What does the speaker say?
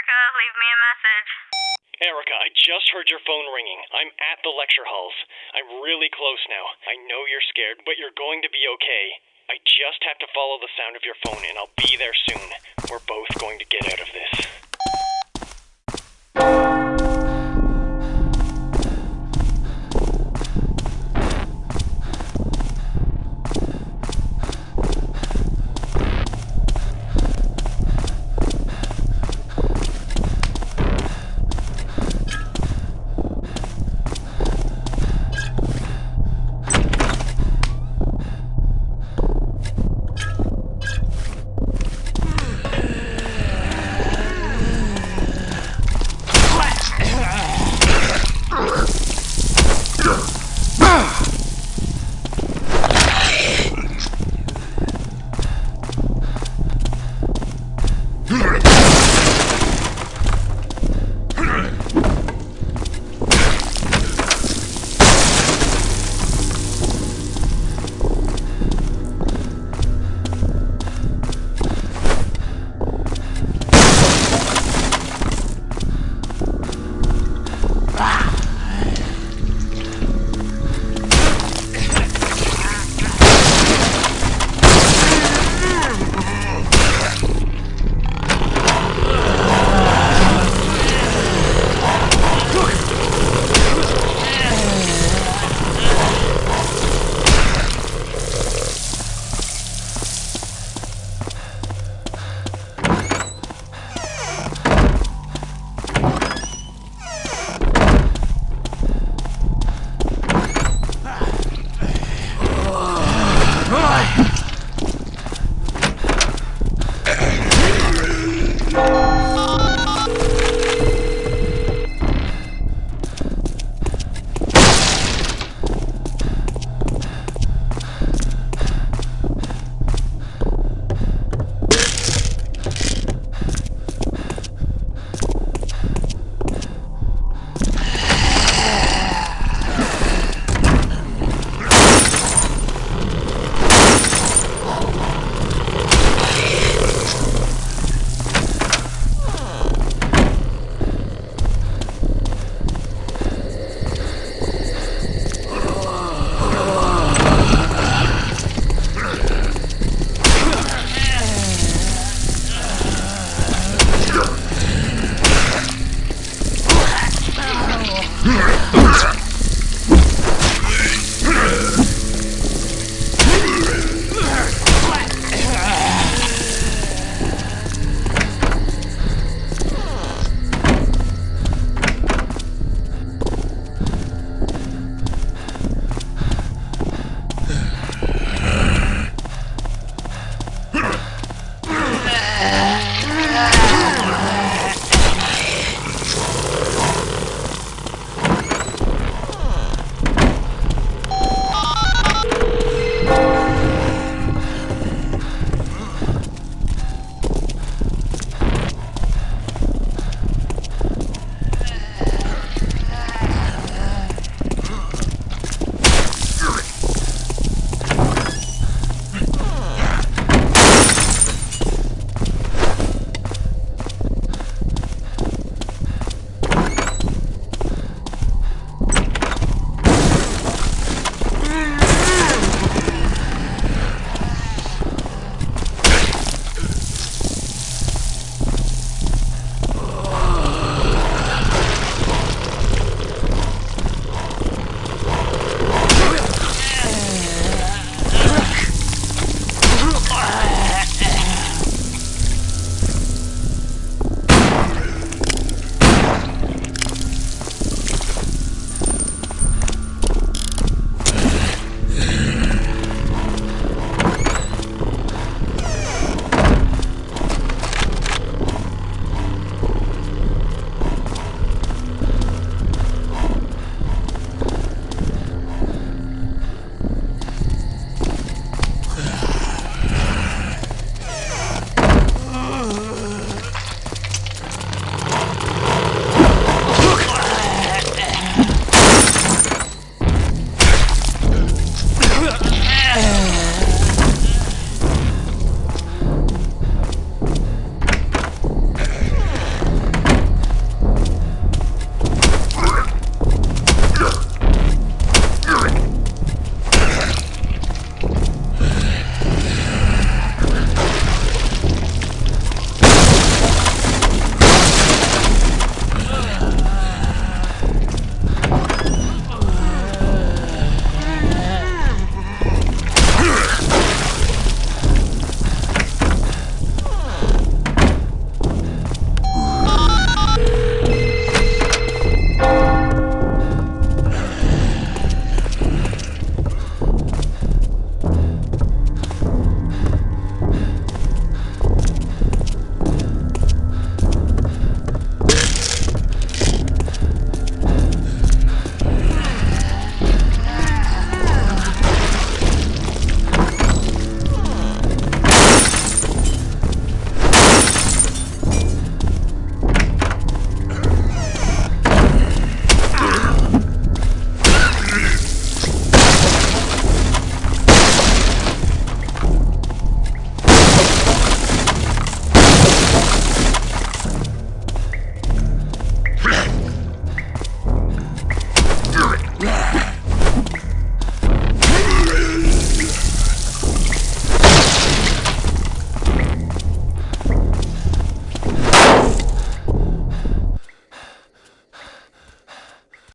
Erica, leave me a message. Erica, I just heard your phone ringing. I'm at the lecture halls. I'm really close now. I know you're scared, but you're going to be okay. I just have to follow the sound of your phone, and I'll be there soon. We're both going to get out of this. Yeah.